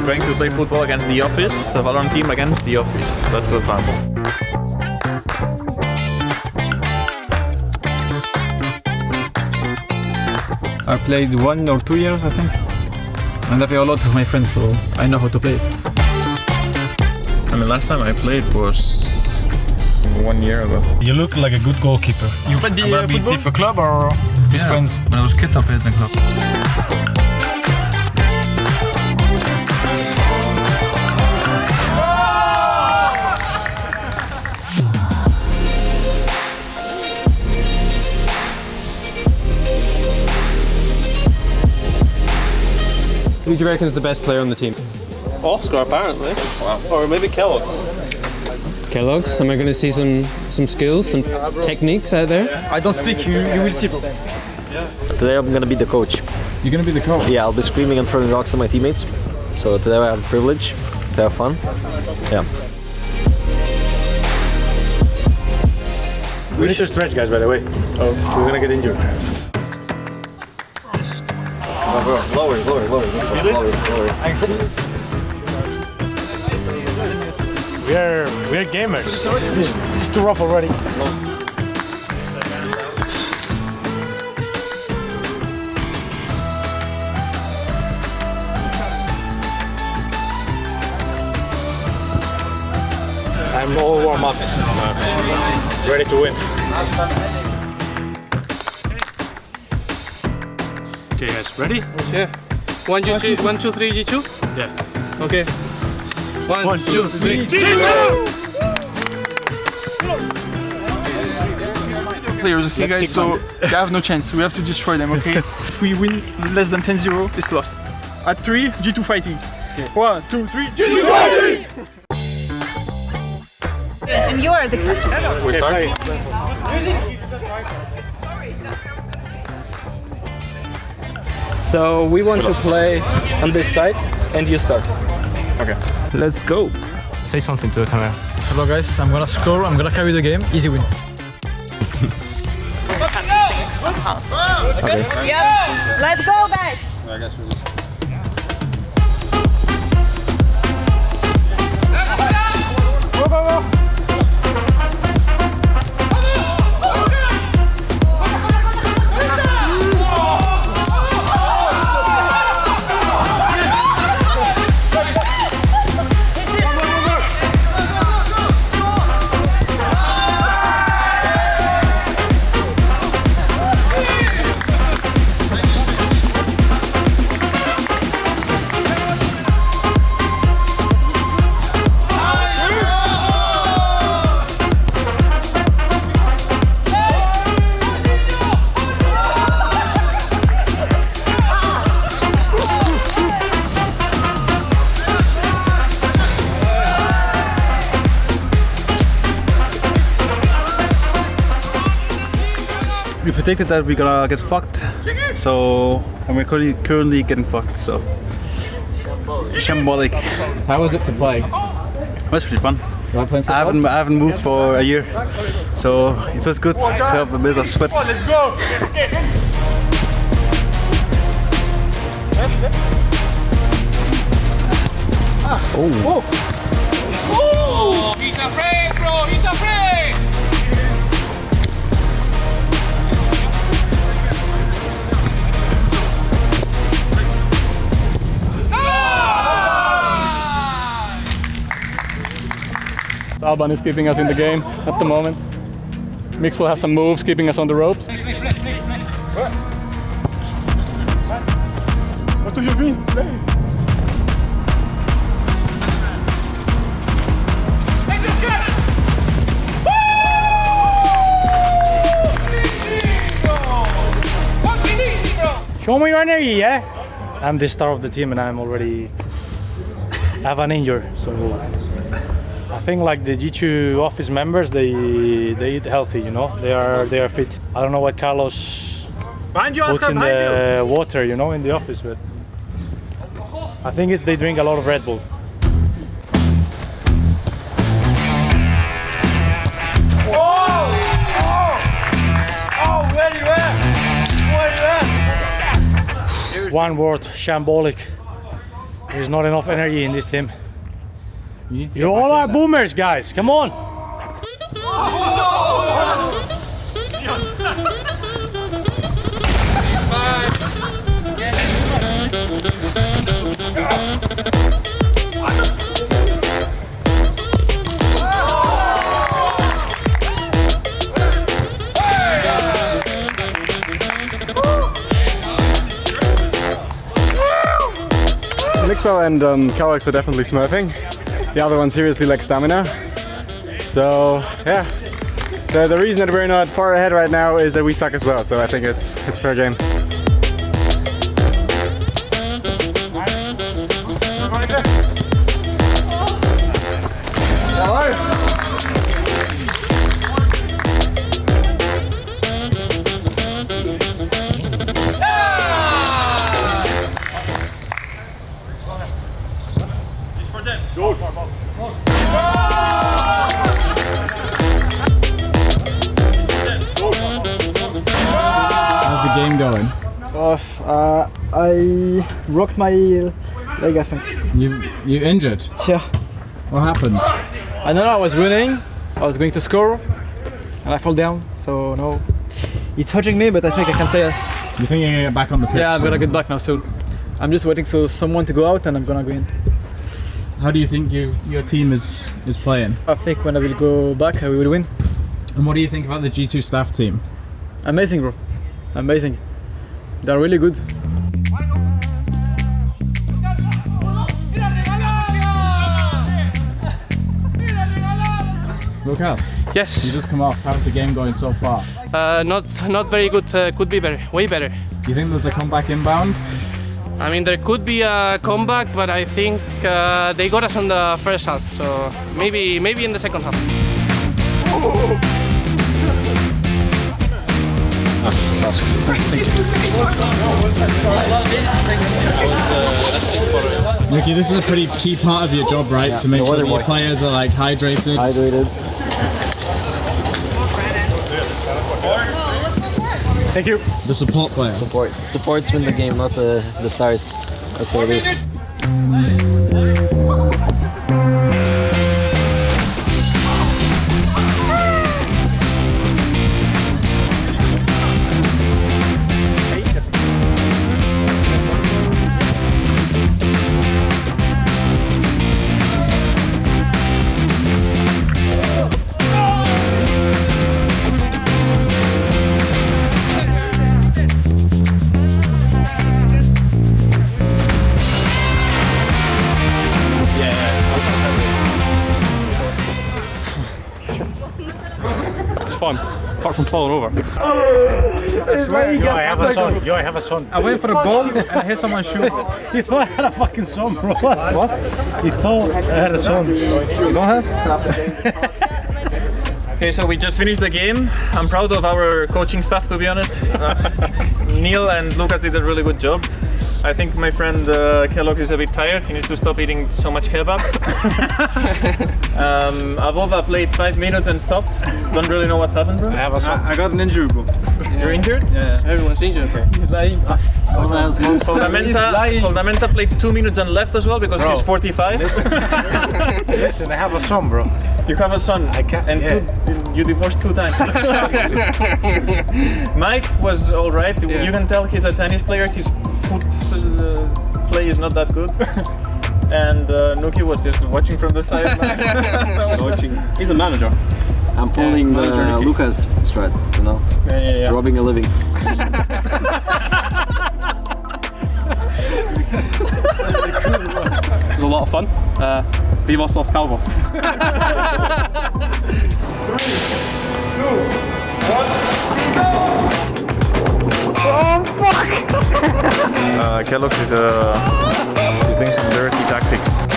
We're going to play football against the office, the Valorant team against the office. That's the plan. I played one or two years, I think. And I play a lot with my friends, so I know how to play. I mean, last time I played was one year ago. You look like a good goalkeeper. You played the About uh, football? club or just friends? When I was kid, I played in the club. Who do you reckon is the best player on the team? Oscar, apparently. Wow. Or maybe keloqz. keloqz. Am I going to see some some skills, some techniques out there? I don't speak, you, you will see, bro. Today I'm gonna be the coach. You're gonna be the coach. Yeah, I'll be screaming and throwing rocks at my teammates. So today I have the privilege to have fun. Yeah. We need to stretch, guys, by the way. Oh, we're gonna get injured. Lower, lower, lower. Lower, lower. We are we are gamers. Is too rough already. I'm all warm up. Ready to win. Okay, guys, ready? Yeah. One, two, three, one, two, three, G2? Yeah. Okay. One, One, two, two, three. players, okay Let's guys, so they have no chance. We have to destroy them, okay? if we win less than 10-0, it's lost. At 3, G2 fighting. One, two, three, G2 fighting! And you are the captain. We start? So we want to play on this side and you start. Okay. Let's go. Say something to the camera. Hello guys, I'm gonna score, I'm gonna carry the game, easy win. Yep. Let's go, guys. We predicted that we're gonna get fucked. So, and we're currently, currently getting fucked. So, shambolic. How was it to play? That's pretty fun. I haven't, I haven't moved for a year, so it was good to have a bit of sweat. Let's go! Oh, he's afraid, bro. He's afraid. Alban is keeping us in the game at the moment. Mixwell has some moves keeping us on the ropes. What do you mean? Show me your energy, yeah? I'm the star of the team and I'm already have an injury, so I think like the G2 office members, they they eat healthy, you know. They are they are fit. I don't know what Carlos Behind you, puts in the water, you know, in the office, but I think it's they drink a lot of Red Bull. One word, shambolic. There's not enough energy in this team. You need to You get back all our are there. boomers, guys. Come on. Mixwell and um, keloqz are definitely smurfing. The other one seriously lacks stamina. So yeah, the, the reason that we're not far ahead right now is that we suck as well. So I think it's it's fair game. Off. Uh, I broke my leg, I think. You you injured? Yeah. What happened? I don't know. I was running. I was going to score, and I fall down. So no, it's hurting me, but I think I can play. You think you're gonna get back on the pitch? Yeah, I'm gonna get back now. So I'm just waiting for someone to go out, and I'm gonna go in. How do you think you your team is is playing? I think when I will go back, I will win. And what do you think about the G2 staff team? Amazing, bro. Amazing. They're really good. Lucas, Yes. you just come off. How's the game going so far? Uh, not not very good. Uh, could be better. Way better. You think there's a comeback inbound? I mean, there could be a comeback, but I think uh, they got us on the first half. So maybe maybe in the second half. Nicky, this is a pretty key part of your job, right? to make sure weather that your players are like hydrated. Hydrated. Thank you. The support player. Support. Supports win the game, not the, the stars. That's what it is. From falling over. Yo, I have a son. Yo, I have a son. I went for the ball and I hit someone's shoe. He thought I had a fucking son, bro. What? what? He thought I had a son. Go ahead. Okay, so we just finished the game. I'm proud of our coaching staff, to be honest. Uh, Neil and Lucas did a really good job. I think my friend uh, Kellogg is a bit tired. He needs to stop eating so much kebab. um, Avova played five minutes and stopped. Don't really know what happened, bro. I have a son. I, I got an injury, bro. You're injured? Yeah. Everyone's injured. He's lying. Koldamenta, Koldamenta played two minutes and left as well because Bro. he's 45. Listen, I have a son, bro. You have a son. I can't- And yeah. two, you divorced two times. Mike was all right. Yeah. You can tell he's a tennis player. His foot uh, play is not that good. and uh, Nuki was just watching from the side. watching. He's a manager. I'm pulling manager, the Lucas strat, you know, Yeah, yeah, yeah. robbing a living. It was a lot of fun. Uh, Vivos Los Calvos. Uh, Kellogg is uh, he's doing some dirty tactics.